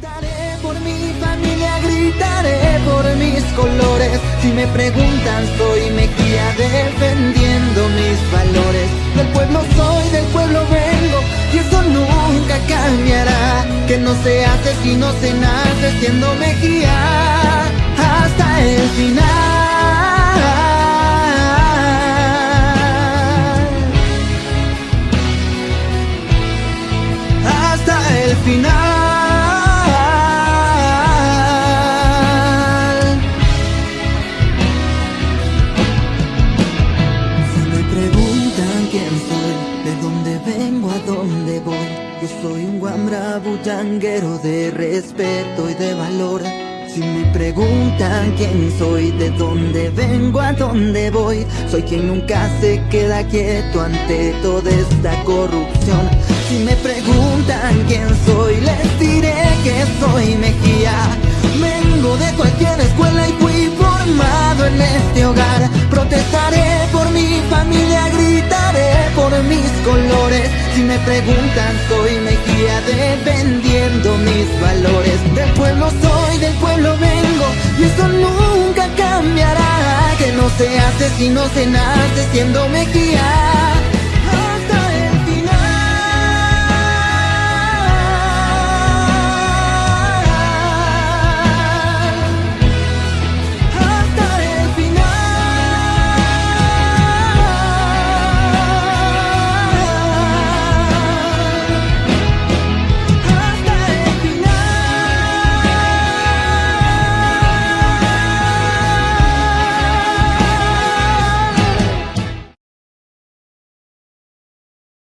Protestaré por mi familia, gritaré por mis colores. Si me preguntan, soy Mejía defendiendo mis valores. Del pueblo soy, del pueblo vengo, y eso nunca cambiará. Que no se hace si no se nace siendo Mejía yo soy un guambra bullanguero de respeto y de valor. Si me preguntan quién soy, de dónde vengo, a dónde voy, soy quien nunca se queda quieto ante toda esta corrupción. Si me preguntan quién soy, Si me preguntan, soy Mejía defendiendo mis valores. Del pueblo soy, del pueblo vengo, y eso nunca cambiará. Que no se hace si no se nace siendo Mejía.